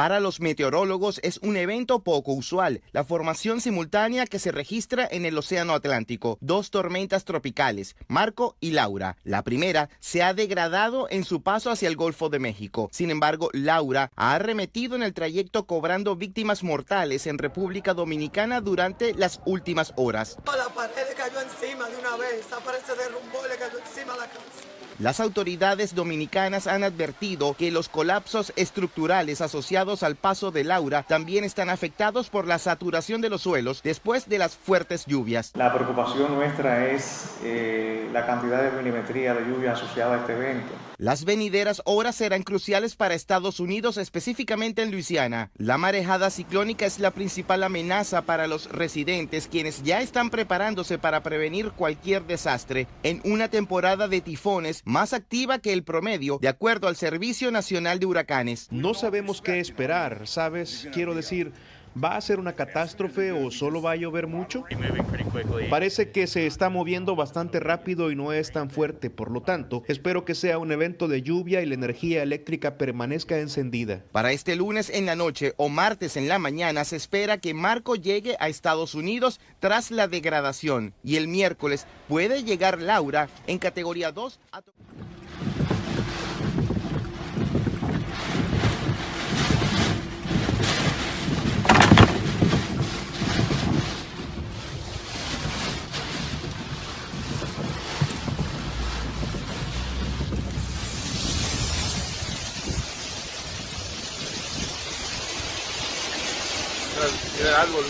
Para los meteorólogos es un evento poco usual, la formación simultánea que se registra en el Océano Atlántico. Dos tormentas tropicales, Marco y Laura. La primera se ha degradado en su paso hacia el Golfo de México. Sin embargo, Laura ha arremetido en el trayecto cobrando víctimas mortales en República Dominicana durante las últimas horas. La pared cayó encima de una vez, aparece derrumbó y le cayó encima la casa. Las autoridades dominicanas han advertido que los colapsos estructurales asociados al paso de Laura también están afectados por la saturación de los suelos después de las fuertes lluvias. La preocupación nuestra es eh, la cantidad de milimetría de lluvia asociada a este evento. Las venideras horas serán cruciales para Estados Unidos, específicamente en Luisiana. La marejada ciclónica es la principal amenaza para los residentes, quienes ya están preparándose para prevenir cualquier desastre en una temporada de tifones más activa que el promedio, de acuerdo al Servicio Nacional de Huracanes. No sabemos qué esperar, ¿sabes? Quiero decir, ¿Va a ser una catástrofe o solo va a llover mucho? Parece que se está moviendo bastante rápido y no es tan fuerte, por lo tanto, espero que sea un evento de lluvia y la energía eléctrica permanezca encendida. Para este lunes en la noche o martes en la mañana se espera que Marco llegue a Estados Unidos tras la degradación y el miércoles puede llegar Laura en categoría 2 a... el árbol.